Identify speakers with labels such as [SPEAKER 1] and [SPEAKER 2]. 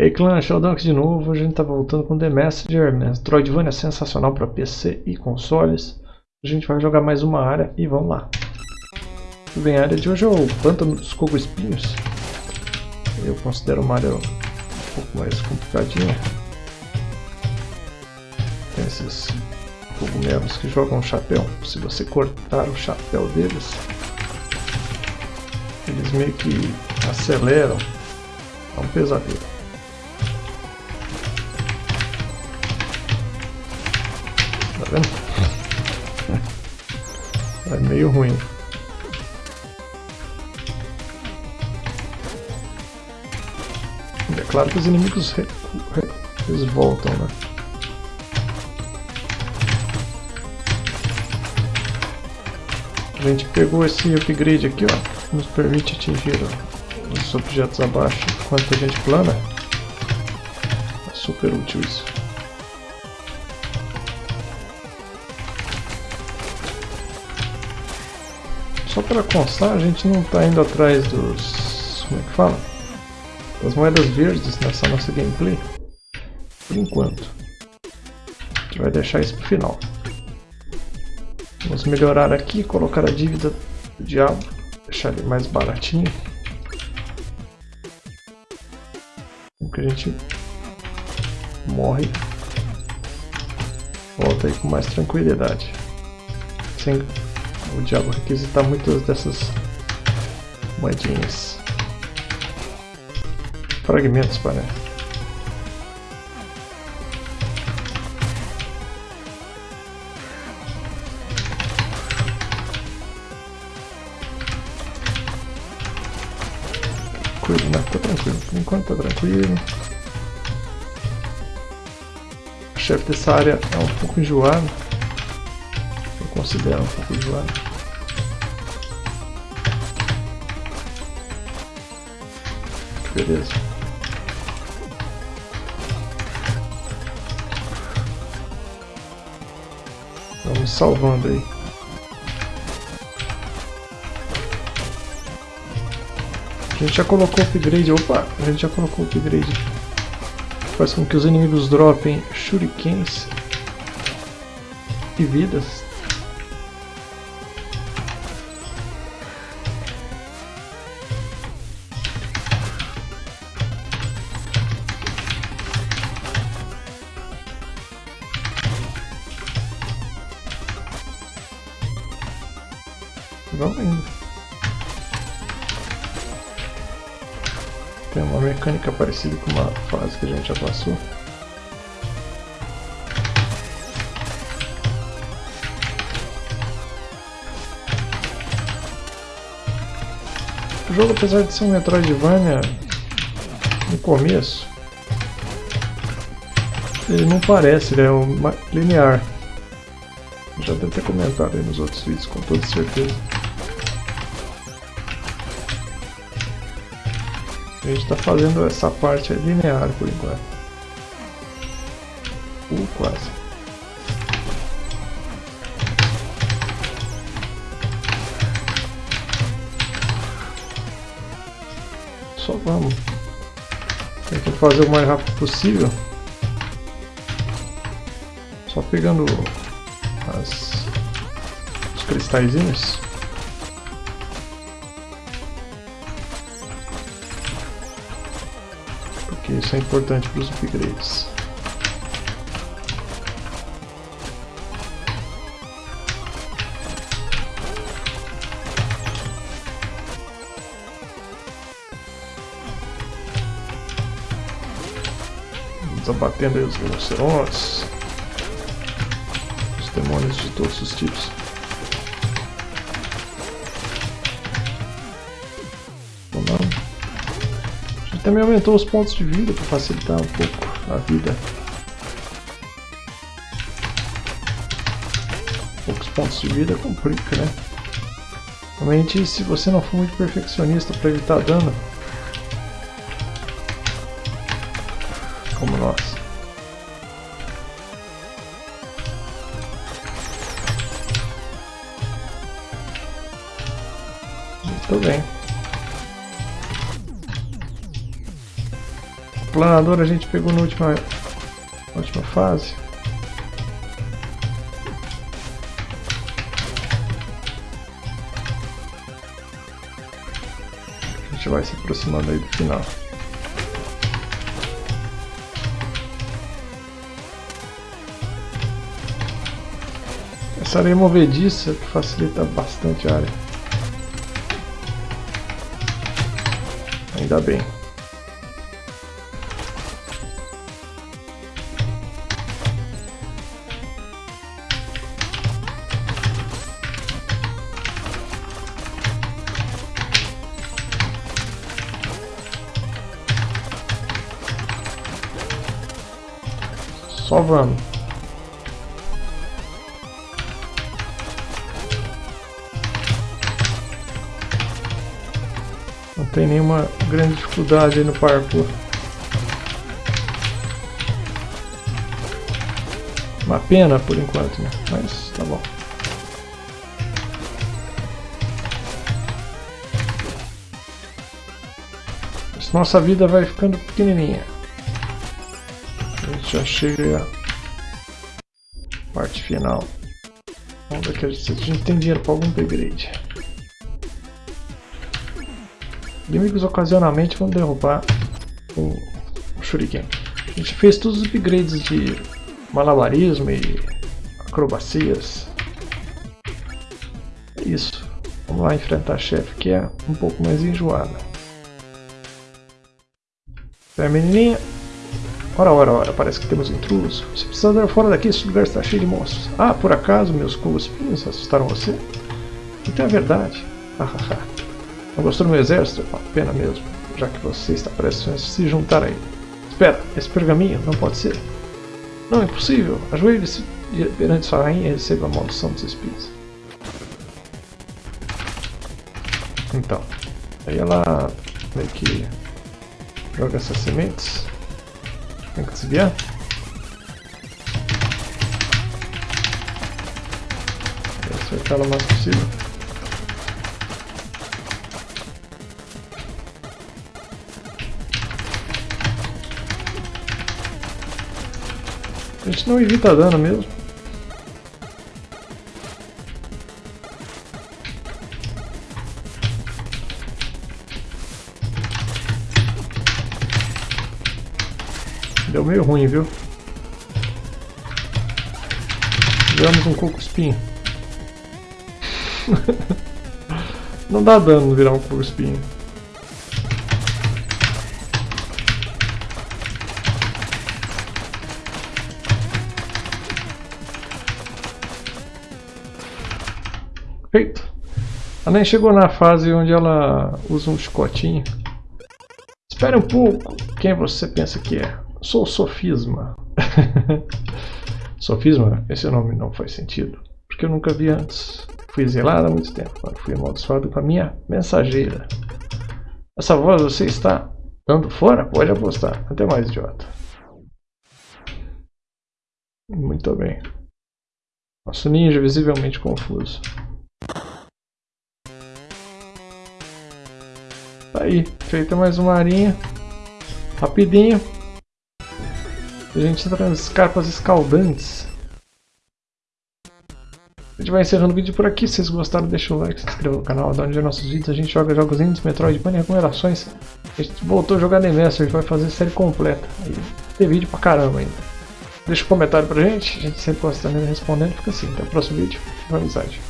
[SPEAKER 1] E aí clã, Sheldonk de novo, a gente tá voltando com The Messenger, Metroidvania sensacional para PC e consoles. A gente vai jogar mais uma área e vamos lá. Bem, a área de hoje é o Pântano dos Cogo Espinhos. Eu considero uma área um pouco mais complicadinha. Tem esses cogumelos que jogam chapéu. Se você cortar o chapéu deles, eles meio que aceleram. É um pesadelo. É meio ruim. É claro que os inimigos eles voltam, né? A gente pegou esse upgrade aqui, ó, nos permite atingir os objetos abaixo enquanto a gente plana. É super útil isso. Só para constar, a gente não está indo atrás dos... como é que fala? Das moedas verdes nessa nossa gameplay. Por enquanto. A gente vai deixar isso para o final. Vamos melhorar aqui, colocar a dívida do diabo, deixar ele mais baratinho. Que a gente morre. Volta aí com mais tranquilidade. Sem o diabo requisitar muitas dessas moedinhas. Fragmentos, para. Tranquilo, né? Tá tranquilo. Por enquanto tá tranquilo. O chefe dessa área é um pouco enjoado considero um pouco enjoado. Beleza. Vamos salvando aí. A gente já colocou upgrade. Opa! A gente já colocou upgrade. Faz com que os inimigos dropem shurikens e vidas. Vamos indo. Tem uma mecânica parecida com uma fase que a gente já passou. O jogo, apesar de ser um Metroidvania no começo, ele não parece, ele é um linear. Já deve ter comentado aí nos outros vídeos, com toda certeza. A gente está fazendo essa parte linear por enquanto. Uh, quase. Só vamos. Tentar fazer o mais rápido possível. Só pegando as, os cristalzinhos. Porque isso é importante para os upgrades. Desabatendo aí os rinocerontes, os demônios de todos os tipos. Também aumentou os pontos de vida para facilitar um pouco a vida. Poucos pontos de vida complica, né? Realmente, se você não for muito perfeccionista para evitar dano, como nós. Muito bem. Planador a gente pegou na última, na última fase. A gente vai se aproximando aí do final. Essa areia movediça que facilita bastante a área. Ainda bem. Só vamos. Não tem nenhuma grande dificuldade no parkour. Uma pena por enquanto, né? Mas tá bom. Nossa vida vai ficando pequenininha já chega a parte final. Vamos ver se a gente tem dinheiro para algum upgrade. Inimigos ocasionalmente vão derrubar o, o Shuriken. A gente fez todos os upgrades de malabarismo e acrobacias. É isso. Vamos lá enfrentar a chefe que é um pouco mais enjoada. A menininha. Ora, ora, ora, parece que temos intruso. Você precisa andar fora daqui, esse lugar está cheio de monstros. Ah, por acaso meus cuspinhos assustaram você? Então é verdade. Hahaha. Não gostou do meu exército? Pena mesmo, já que você está prestes a se juntar a ele. Espera, esse pergaminho não pode ser. Não, é impossível. Ajoelhe-se perante sua rainha e receba a maldição dos espíritos. Então, aí ela meio que joga essas sementes tem que desviar. Acertar ela o mais possível. A gente não evita dano mesmo. Deu meio ruim, viu? Viramos um espinho. Não dá dano virar um coco espinho. Feito. Ela nem chegou na fase onde ela usa um chicotinho. Espere um pouco. Quem você pensa que é? Sou sofisma. sofisma? Esse nome não faz sentido. Porque eu nunca vi antes. Fui exilado há muito tempo. Fui amaldiçoado com a minha mensageira. Essa voz você está dando fora? Pode apostar. Até mais, idiota. Muito bem. Nosso ninja visivelmente confuso. Tá aí, feita mais uma arinha. Rapidinho. A gente entra nas carpas escaldantes. A gente vai encerrando o vídeo por aqui. Se vocês gostaram, deixa o like, se inscreva no canal, dá onde é nossos vídeos. A gente joga jogos indies, Metroidvania, recomendações. A gente voltou a jogar The gente vai fazer série completa. Tem vídeo pra caramba ainda. Deixa um comentário pra gente, a gente sempre gosta respondendo. Fica assim, até o próximo vídeo. Boa amizade.